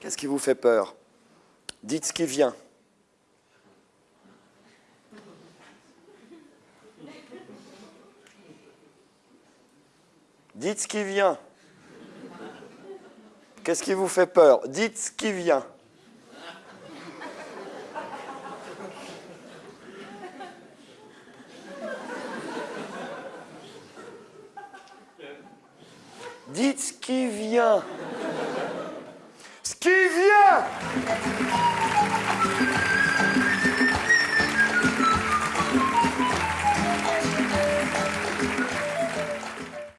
Qu'est-ce qui vous fait peur? Dites ce qui vient. Dites ce qui vient. Qu'est-ce qui vous fait peur? Dites ce qui vient. Dites ce qui vient. Ce qui vient